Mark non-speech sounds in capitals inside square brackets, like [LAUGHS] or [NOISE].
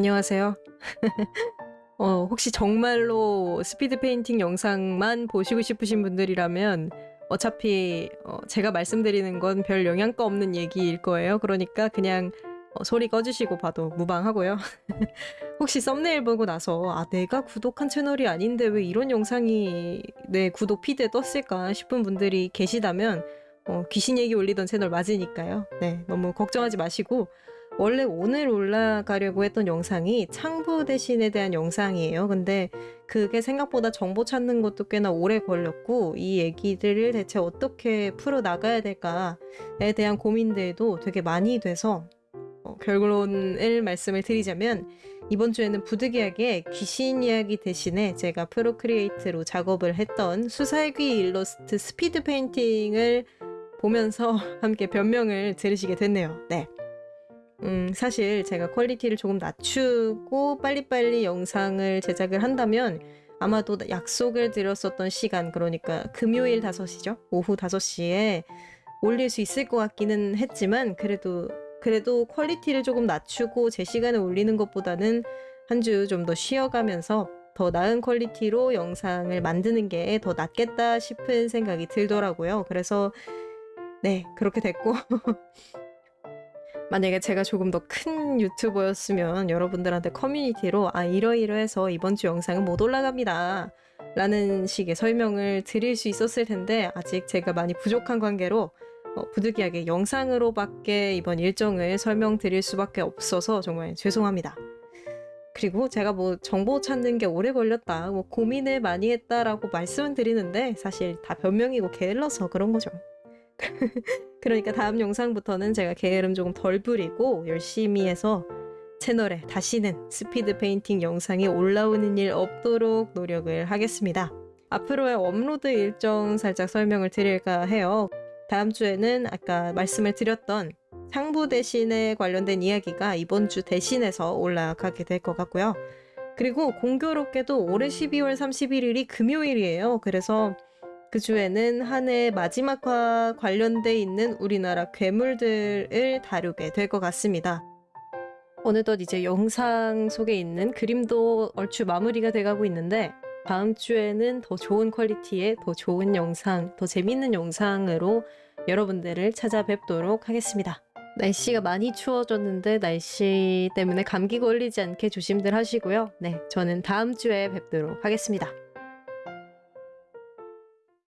안녕하세요. [LAUGHS] 어, 혹시 정말로 speed painting 영상만 보시고 싶으신 분들이라면 어차피 어, 제가 말씀드리는 건 별 영양가 없는 얘기일 거예요. 그러니까 그냥 어, 소리 꺼주시고 봐도 무방하고요. [LAUGHS] 혹시 썸네일 보고 나서 아 내가 구독한 채널이 아닌데 왜 이런 영상이 내 구독 feed에 떴을까 싶은 분들이 계시다면 어, 귀신 얘기 올리던 채널 맞으니까요. 네, 너무 걱정하지 마시고 원래 오늘 올라가려고 했던 영상이 창부 대신에 대한 영상이에요. 근데 그게 생각보다 정보 찾는 것도 꽤나 오래 걸렸고 이 얘기들을 대체 어떻게 풀어 나가야 될까에 대한 고민들도 되게 많이 돼서 어, 결론을 말씀을 드리자면 이번 주에는 부득이하게 귀신 이야기 대신에 제가 Procreate로 작업을 했던 수살귀 일러스트 speed painting을 보면서 [LAUGHS] 함께 변명을 들으시게 됐네요. 네. 음, 사실 제가 퀄리티를 조금 낮추고 빨리빨리 영상을 제작을 한다면 아마도 약속을 드렸었던 시간, 그러니까 금요일 5시죠? 오후 5시에 올릴 수 있을 것 같기는 했지만, 그래도, 그래도 퀄리티를 조금 낮추고 제 시간에 올리는 것보다는 한 주 좀 더 쉬어가면서 더 나은 퀄리티로 영상을 만드는 게 더 낫겠다 싶은 생각이 들더라고요. 그래서, 네, 그렇게 됐고. [LAUGHS] 만약에 제가 조금 더 큰 유튜버였으면 여러분들한테 커뮤니티로 아 이러이러해서 이번 주 영상은 못 올라갑니다 라는 식의 설명을 드릴 수 있었을 텐데 아직 제가 많이 부족한 관계로 어, 부득이하게 영상으로밖에 이번 일정을 설명드릴 수밖에 없어서 정말 죄송합니다. 그리고 제가 뭐 정보 찾는 게 오래 걸렸다, 뭐 고민을 많이 했다라고 말씀은 드리는데 사실 다 변명이고 게을러서 그런 거죠. [LAUGHS] 그러니까 다음 영상부터는 제가 게으름 조금 덜 부리고 열심히 해서 채널에 다시는 speed painting 영상이 올라오는 일 없도록 노력을 하겠습니다. 앞으로의 업로드 일정 살짝 설명을 드릴까 해요. 다음 주에는 아까 말씀을 드렸던 창부 대신에 관련된 이야기가 이번 주 대신해서 올라가게 될 것 같고요. 그리고 공교롭게도 올해 12월 31일이 금요일이에요. 그래서 그 주에는 한 해 마지막과 관련돼 있는 우리나라 괴물들을 다루게 될 것 같습니다. 어느덧 이제 영상 속에 있는 그림도 얼추 마무리가 돼가고 있는데 다음 주에는 더 좋은 퀄리티의 더 좋은 영상, 더 재밌는 영상으로 여러분들을 찾아뵙도록 하겠습니다. 날씨가 많이 추워졌는데 날씨 때문에 감기 걸리지 않게 조심들 하시고요. 네, 저는 다음 주에 뵙도록 하겠습니다.